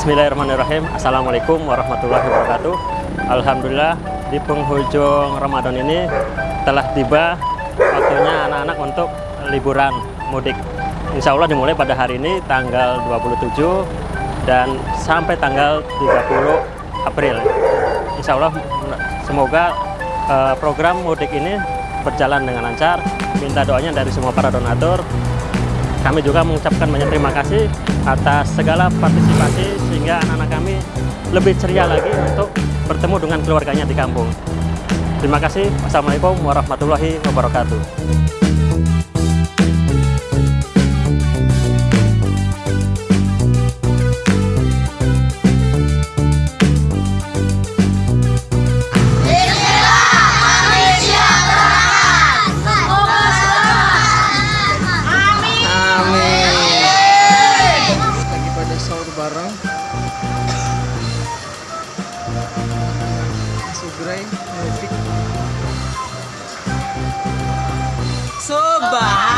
Bismillahirrahmanirrahim. Assalamualaikum warahmatullahi wabarakatuh. Alhamdulillah di penghujung Ramadan ini telah tiba waktunya anak-anak untuk liburan mudik. Insya Allah dimulai pada hari ini tanggal 27 dan sampai tanggal 30 April. Insya Allah semoga uh, program mudik ini berjalan dengan lancar. Minta doanya dari semua para donatur kami juga mengucapkan banyak terima kasih atas segala partisipasi sehingga anak-anak kami lebih ceria lagi untuk bertemu dengan keluarganya di kampung. Terima kasih. Wassalamualaikum warahmatullahi wabarakatuh. Bareng. Sugrai Mudik Sobat